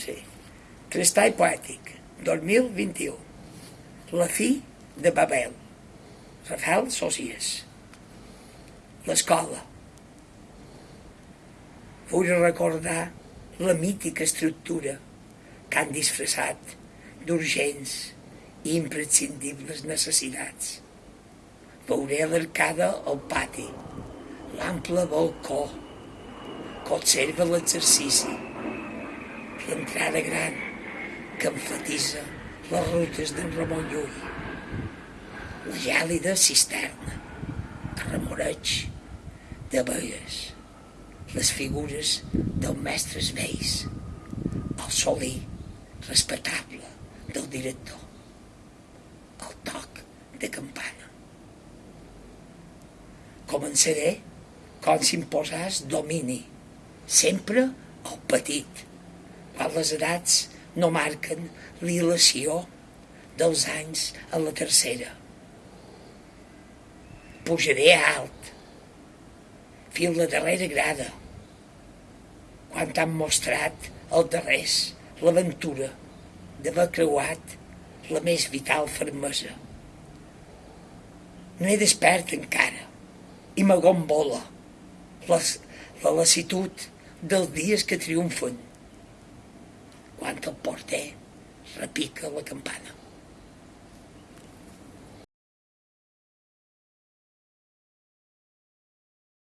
Sí. Crestall poètic, 2021. La fi de Babel. Rafael Sòcies. L'escola. Vull recordar la mítica estructura que han disfressat d'urgents i imprescindibles necessitats. Veuré l'arcada al pati, l'ample balcó, que observa l'exercici, l'entrada gran que enfatitza les rutes d'en Ramon Llull, la gèlida cisterna, el remoreig de veies, les figures dels mestres vells, el solí respectable del director, el toc de campana. Començaré com si em posàs domini, sempre el petit, quan les edats no marquen l'il·lació dels anys a la tercera. Pujaré alt, fins la darrera grada, quan t'han mostrat el darrers, l'aventura d'haver creuat la més vital fermesa. No he despert encara i m'agombola la, la lassitud dels dies que triomfen quan el porter repica la campana.